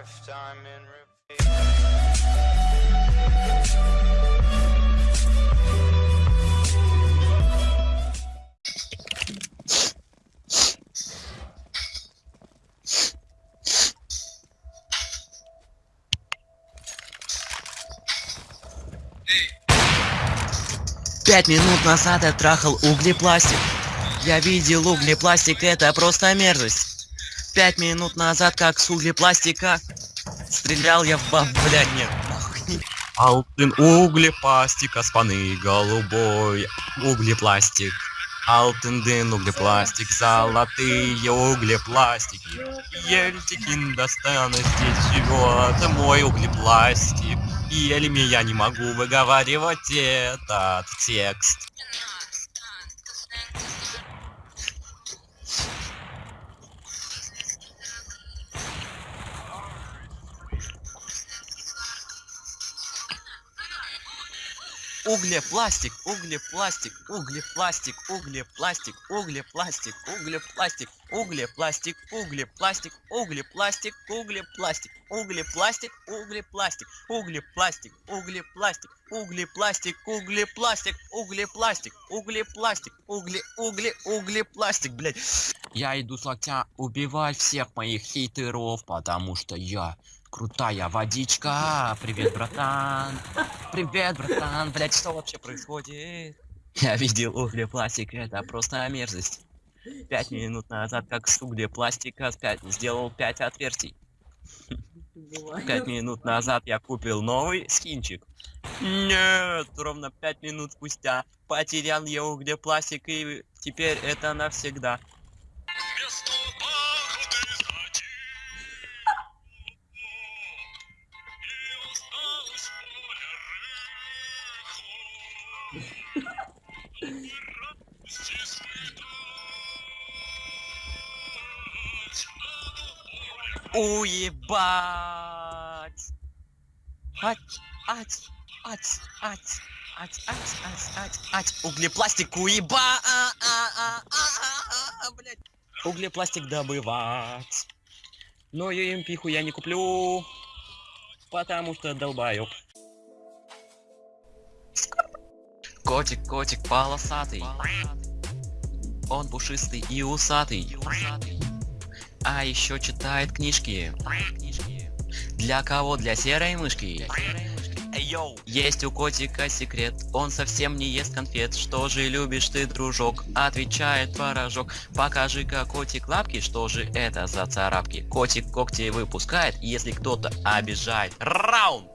lifetime in repeat. Пять минут назад я трахал углепластик. Я видел углепластик, это просто мерзость. Пять минут назад, как с углепластика, стрелял я в баб, блядь, нет. Алтын углепластик, аспаны голубой углепластик. Алтындын углепластик, золотые углепластики. Ельтикин достану здесь живет мой углепластик. Еле я не могу выговаривать этот текст. Углепластик, углепластик, углепластик, углепластик, углепластик, углепластик, углепластик, углепластик, углепластик, углепластик, углепластик, углепластик, углепластик, углепластик, углепластик, углепластик, углепластик, углепластик, угле, угле, углепластик, блядь. Я иду с локтя убивать всех моих хейтеров, потому что я крутая водичка. Привет, братан. Привет, братан. Блять, что вообще происходит? Я видел углепластик, это просто мерзость. Пять минут назад, как с углепластика, пять, сделал пять отверстий. Пять минут назад я купил новый скинчик. Нет, ровно пять минут спустя потерял я углепластик и теперь это навсегда. Уебать! Ать, ать, ать, ать, ать, ать, ать, ать, ать, углепластик уеба, а, а, а, а, а, блядь. Углепластик добывать. Но пиху я не куплю, потому что долбаю. Котик, котик полосатый. Он пушистый и усатый. А еще читает книжки. Для кого? Для серой мышки. Есть у котика секрет, он совсем не ест конфет. Что же любишь ты, дружок? Отвечает творожок. Покажи-ка котик лапки, что же это за царапки? Котик когти выпускает, если кто-то обижает. Раунд!